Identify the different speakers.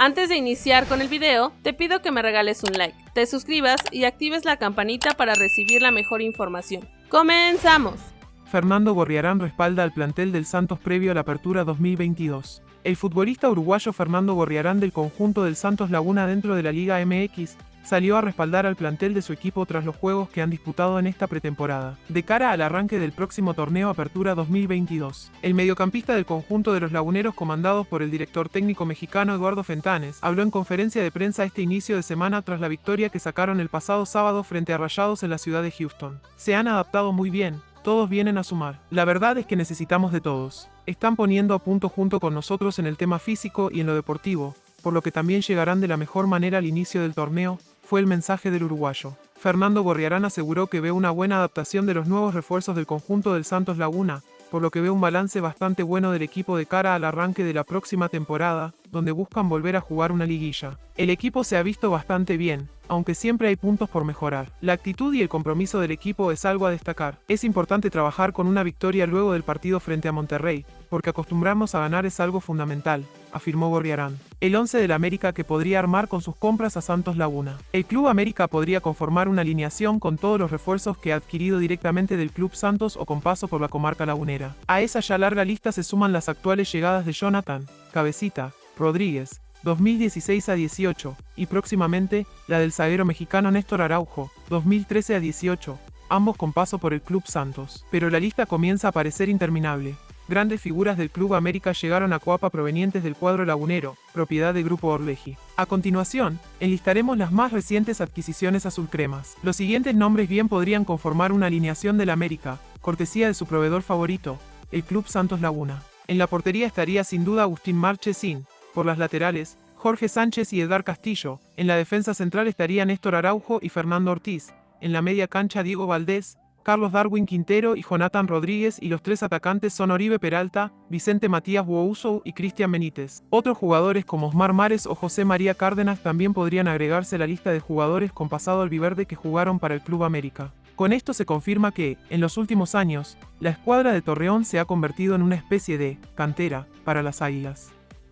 Speaker 1: Antes de iniciar con el video, te pido que me regales un like, te suscribas y actives la campanita para recibir la mejor información. ¡Comenzamos!
Speaker 2: Fernando Gorriarán respalda al plantel del Santos previo a la apertura 2022. El futbolista uruguayo Fernando Gorriarán del conjunto del Santos Laguna dentro de la Liga MX salió a respaldar al plantel de su equipo tras los juegos que han disputado en esta pretemporada, de cara al arranque del próximo torneo Apertura 2022. El mediocampista del conjunto de los laguneros comandados por el director técnico mexicano Eduardo Fentanes habló en conferencia de prensa este inicio de semana tras la victoria que sacaron el pasado sábado frente a Rayados en la ciudad de Houston. Se han adaptado muy bien, todos vienen a sumar. La verdad es que necesitamos de todos. Están poniendo a punto junto con nosotros en el tema físico y en lo deportivo, por lo que también llegarán de la mejor manera al inicio del torneo, fue el mensaje del uruguayo. Fernando Gorriarán aseguró que ve una buena adaptación de los nuevos refuerzos del conjunto del Santos Laguna, por lo que ve un balance bastante bueno del equipo de cara al arranque de la próxima temporada, donde buscan volver a jugar una liguilla. El equipo se ha visto bastante bien, aunque siempre hay puntos por mejorar. La actitud y el compromiso del equipo es algo a destacar. Es importante trabajar con una victoria luego del partido frente a Monterrey, porque acostumbrarnos a ganar es algo fundamental, afirmó Gorriarán. El 11 del América que podría armar con sus compras a Santos Laguna. El Club América podría conformar una alineación con todos los refuerzos que ha adquirido directamente del Club Santos o con paso por la comarca lagunera. A esa ya larga lista se suman las actuales llegadas de Jonathan, Cabecita, Rodríguez, 2016 a 18, y próximamente la del zaguero mexicano Néstor Araujo, 2013 a 18, ambos con paso por el Club Santos. Pero la lista comienza a parecer interminable. Grandes figuras del Club América llegaron a Coapa provenientes del cuadro lagunero, propiedad del Grupo Orleji. A continuación, enlistaremos las más recientes adquisiciones azulcremas. Los siguientes nombres bien podrían conformar una alineación del América, cortesía de su proveedor favorito, el Club Santos Laguna. En la portería estaría sin duda Agustín Marchesín, por las laterales, Jorge Sánchez y Edgar Castillo. En la defensa central estarían Néstor Araujo y Fernando Ortiz. En la media cancha Diego Valdés, Carlos Darwin Quintero y Jonathan Rodríguez y los tres atacantes son Oribe Peralta, Vicente Matías Wouso y Cristian Benítez. Otros jugadores como Osmar Mares o José María Cárdenas también podrían agregarse a la lista de jugadores con pasado albiverde que jugaron para el Club América. Con esto se confirma que, en los últimos años, la escuadra de Torreón se ha convertido en una especie de cantera para las Águilas.